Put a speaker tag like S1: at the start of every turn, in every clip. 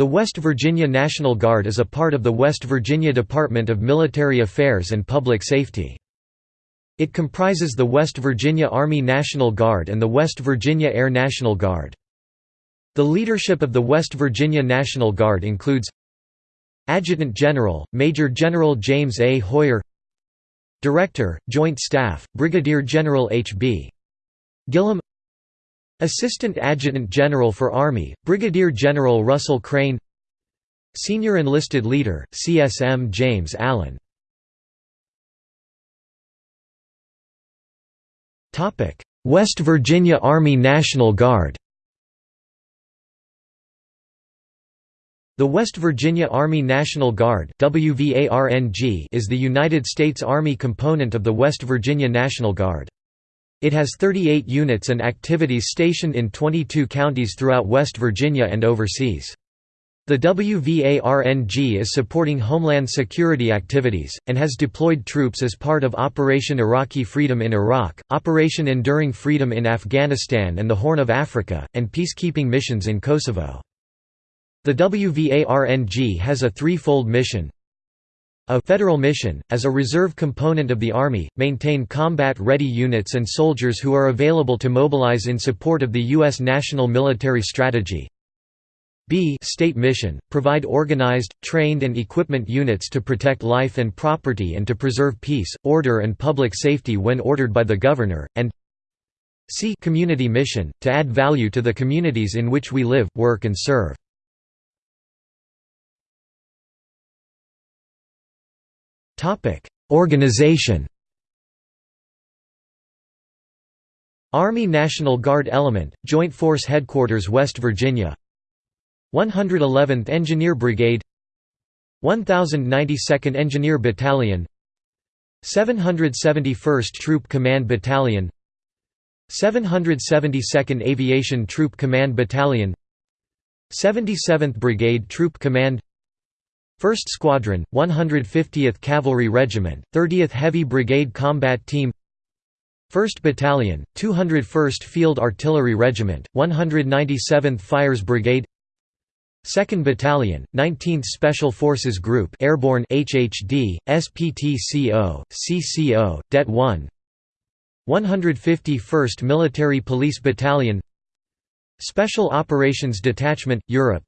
S1: The West Virginia National Guard is a part of the West Virginia Department of Military Affairs and Public Safety. It comprises the West Virginia Army National Guard and the West Virginia Air National Guard. The leadership of the West Virginia National Guard includes Adjutant General, Major General James A. Hoyer Director, Joint Staff, Brigadier General H.B. Gillum Assistant Adjutant General for Army, Brigadier General Russell Crane. Senior Enlisted Leader, CSM James Allen. West Virginia Army National Guard. The West Virginia Army National Guard is the United States Army component of the West Virginia National Guard. It has 38 units and activities stationed in 22 counties throughout West Virginia and overseas. The WVARNG is supporting Homeland Security activities, and has deployed troops as part of Operation Iraqi Freedom in Iraq, Operation Enduring Freedom in Afghanistan and the Horn of Africa, and peacekeeping missions in Kosovo. The WVARNG has a threefold mission a federal mission, as a reserve component of the Army, maintain combat-ready units and soldiers who are available to mobilize in support of the U.S. national military strategy. B state mission, provide organized, trained and equipment units to protect life and property and to preserve peace, order and public safety when ordered by the governor, and C community mission, to add value to the communities in which we live, work and serve. Organization Army National Guard Element, Joint Force Headquarters West Virginia. 111th Engineer Brigade. 1092nd Engineer Battalion. 771st Troop Command Battalion. 772nd Aviation Troop Command Battalion. 77th Brigade Troop Command 1st Squadron, 150th Cavalry Regiment, 30th Heavy Brigade Combat Team 1st Battalion, 201st Field Artillery Regiment, 197th Fires Brigade 2nd Battalion, 19th Special Forces Group Airborne HHD, SPTCO, CCO, Det 1 151st Military Police Battalion Special Operations Detachment, Europe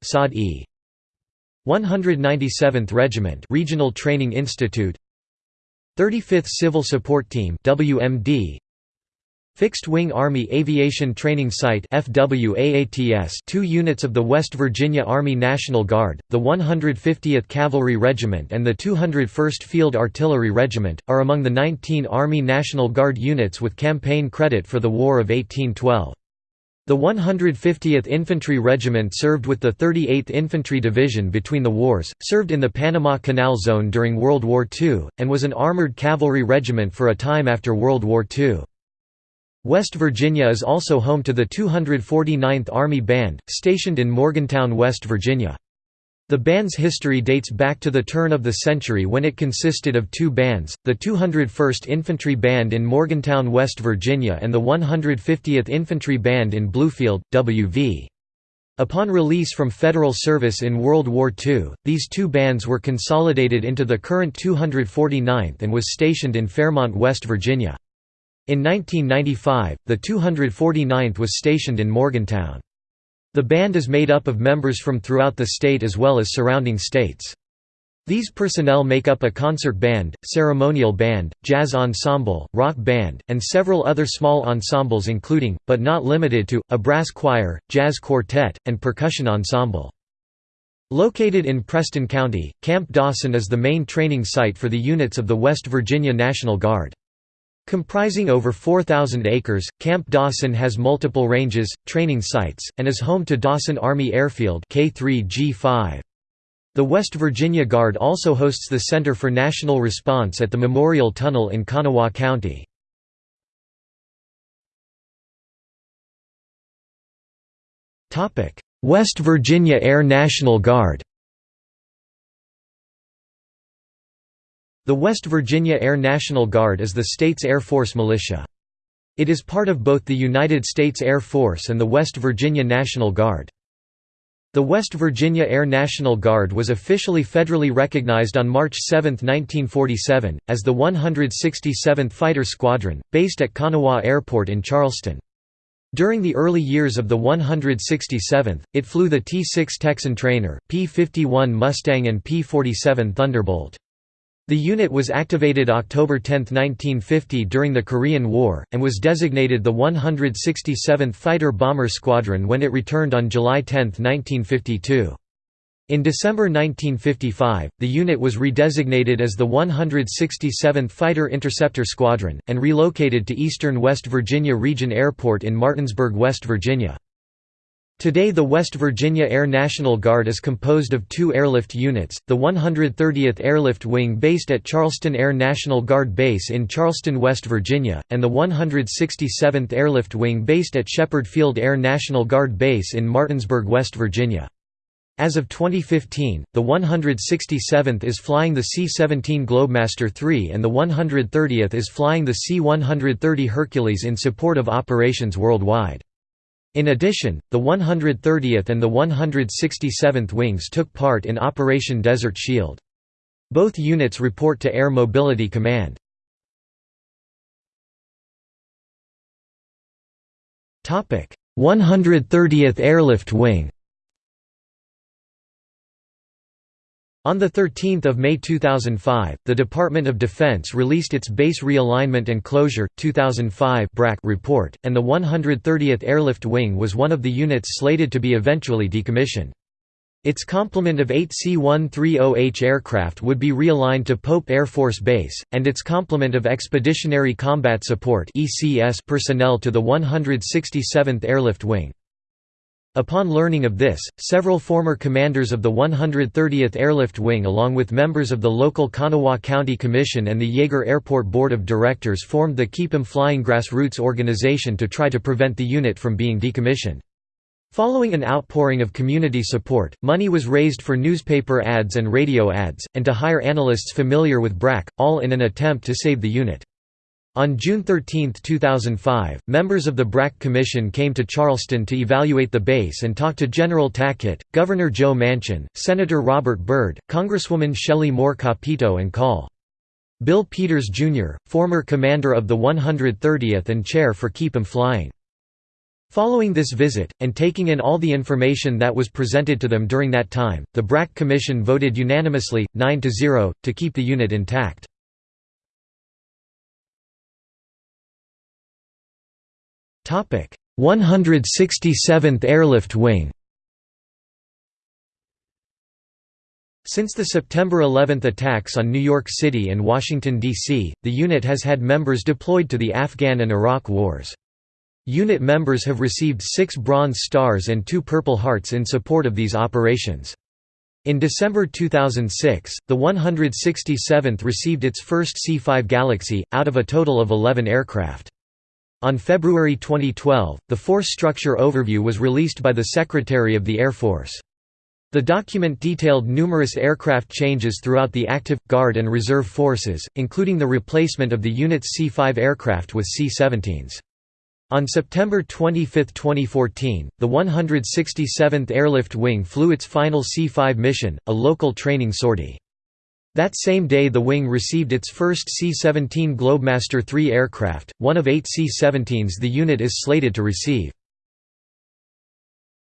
S1: 197th Regiment Regional Training Institute. 35th Civil Support Team WMD Fixed Wing Army Aviation Training Site FWAATS two units of the West Virginia Army National Guard, the 150th Cavalry Regiment and the 201st Field Artillery Regiment, are among the 19 Army National Guard units with campaign credit for the War of 1812. The 150th Infantry Regiment served with the 38th Infantry Division between the wars, served in the Panama Canal Zone during World War II, and was an armored cavalry regiment for a time after World War II. West Virginia is also home to the 249th Army Band, stationed in Morgantown, West Virginia. The band's history dates back to the turn of the century when it consisted of two bands, the 201st Infantry Band in Morgantown, West Virginia and the 150th Infantry Band in Bluefield, W.V. Upon release from federal service in World War II, these two bands were consolidated into the current 249th and was stationed in Fairmont, West Virginia. In 1995, the 249th was stationed in Morgantown. The band is made up of members from throughout the state as well as surrounding states. These personnel make up a concert band, ceremonial band, jazz ensemble, rock band, and several other small ensembles including, but not limited to, a brass choir, jazz quartet, and percussion ensemble. Located in Preston County, Camp Dawson is the main training site for the units of the West Virginia National Guard. Comprising over 4,000 acres, Camp Dawson has multiple ranges, training sites, and is home to Dawson Army Airfield K3G5. The West Virginia Guard also hosts the Center for National Response at the Memorial Tunnel in Kanawha County. West Virginia Air National Guard The West Virginia Air National Guard is the state's Air Force militia. It is part of both the United States Air Force and the West Virginia National Guard. The West Virginia Air National Guard was officially federally recognized on March 7, 1947, as the 167th Fighter Squadron, based at Kanawha Airport in Charleston. During the early years of the 167th, it flew the T-6 Texan trainer, P-51 Mustang and P-47 Thunderbolt. The unit was activated October 10, 1950 during the Korean War, and was designated the 167th Fighter Bomber Squadron when it returned on July 10, 1952. In December 1955, the unit was redesignated as the 167th Fighter Interceptor Squadron, and relocated to Eastern West Virginia Region Airport in Martinsburg, West Virginia. Today the West Virginia Air National Guard is composed of two airlift units, the 130th Airlift Wing based at Charleston Air National Guard Base in Charleston, West Virginia, and the 167th Airlift Wing based at Shepherd Field Air National Guard Base in Martinsburg, West Virginia. As of 2015, the 167th is flying the C-17 Globemaster III and the 130th is flying the C-130 Hercules in support of operations worldwide. In addition, the 130th and the 167th Wings took part in Operation Desert Shield. Both units report to Air Mobility Command. Topic: 130th Airlift Wing On 13 May 2005, the Department of Defense released its Base Realignment and Closure 2005 report, and the 130th Airlift Wing was one of the units slated to be eventually decommissioned. Its complement of eight C-130H aircraft would be realigned to Pope Air Force Base, and its complement of Expeditionary Combat Support personnel to the 167th Airlift Wing. Upon learning of this, several former commanders of the 130th Airlift Wing along with members of the local Kanawha County Commission and the Yeager Airport Board of Directors formed the Keep 'em Flying Grassroots organization to try to prevent the unit from being decommissioned. Following an outpouring of community support, money was raised for newspaper ads and radio ads, and to hire analysts familiar with BRAC, all in an attempt to save the unit. On June 13, 2005, members of the BRAC Commission came to Charleston to evaluate the base and talk to General Tackett, Governor Joe Manchin, Senator Robert Byrd, Congresswoman Shelley Moore Capito and Col. Bill Peters, Jr., former commander of the 130th and chair for Keep 'em Flying. Following this visit, and taking in all the information that was presented to them during that time, the BRAC Commission voted unanimously, 9–0, to keep the unit intact. 167th Airlift Wing Since the September 11 attacks on New York City and Washington, D.C., the unit has had members deployed to the Afghan and Iraq wars. Unit members have received six Bronze Stars and two Purple Hearts in support of these operations. In December 2006, the 167th received its first C-5 Galaxy, out of a total of 11 aircraft. On February 2012, the Force Structure Overview was released by the Secretary of the Air Force. The document detailed numerous aircraft changes throughout the active, Guard and Reserve forces, including the replacement of the unit's C-5 aircraft with C-17s. On September 25, 2014, the 167th Airlift Wing flew its final C-5 mission, a local training sortie. That same day the wing received its first C-17 Globemaster III aircraft, one of eight C-17s the unit is slated to receive.